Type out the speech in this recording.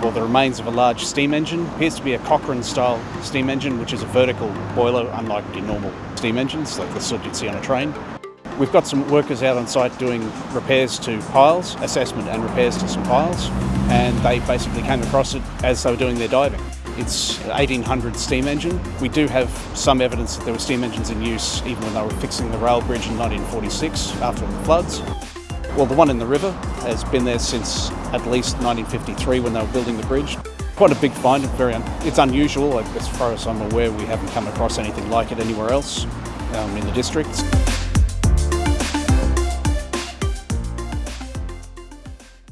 saw the remains of a large steam engine. Appears to be a Cochran style steam engine, which is a vertical boiler, unlike your normal steam engines, like the sort you'd see on a train. We've got some workers out on site doing repairs to piles, assessment and repairs to some piles, and they basically came across it as they were doing their diving. It's an 1800 steam engine. We do have some evidence that there were steam engines in use even when they were fixing the rail bridge in 1946 after the floods. Well, the one in the river has been there since at least 1953 when they were building the bridge. Quite a big find, very un it's unusual. As far as I'm aware, we haven't come across anything like it anywhere else um, in the district.